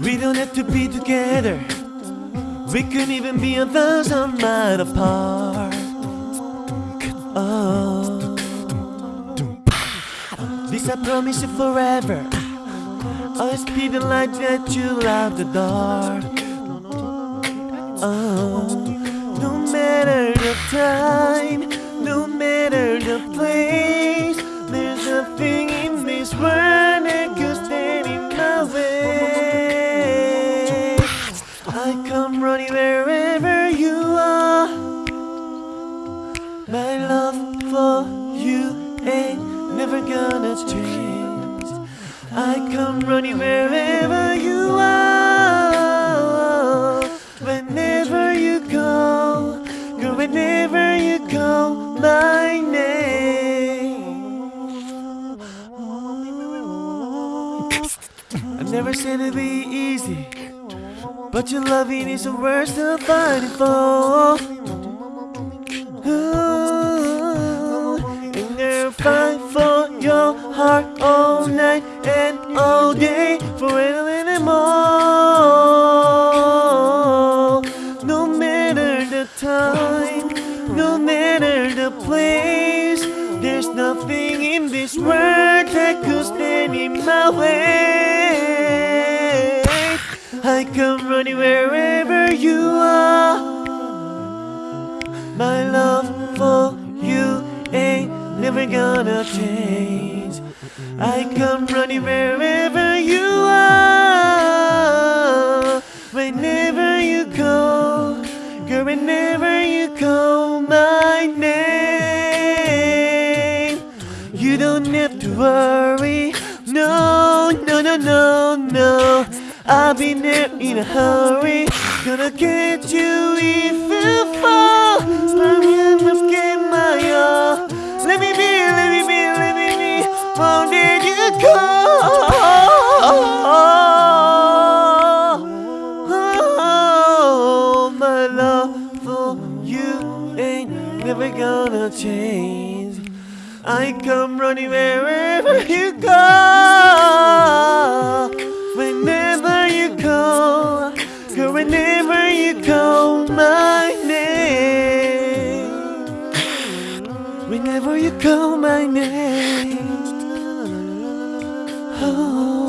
We don't have to be together. We could even be a thousand miles apart. Oh, I promise you forever. Always be the light that you love the dark. Oh, no matter the time, no matter the place, there's nothing in this world that could stand in my way. I come running wherever you are. My love for you ain't never gonna change. I come running wherever you are. Whenever you go, girl, whenever you go, my name. I never said it'd be easy, but your loving is the worst I'm fighting for. Heart all night and all day, forever and more. No matter the time, no matter the place, there's nothing in this world that could stand in my way. I come running wherever you are. My love for you ain't never gonna change. I come running wherever you are. Whenever you go, girl, whenever you call my name, you don't have to worry. No, no, no, no, no. I'll be there in a hurry. Gonna get you if be. Won't you go. Oh, my love for you ain't never gonna change. I come running wherever you go. Whenever you go, girl, whenever you call my name. Whenever you call my name. 哦。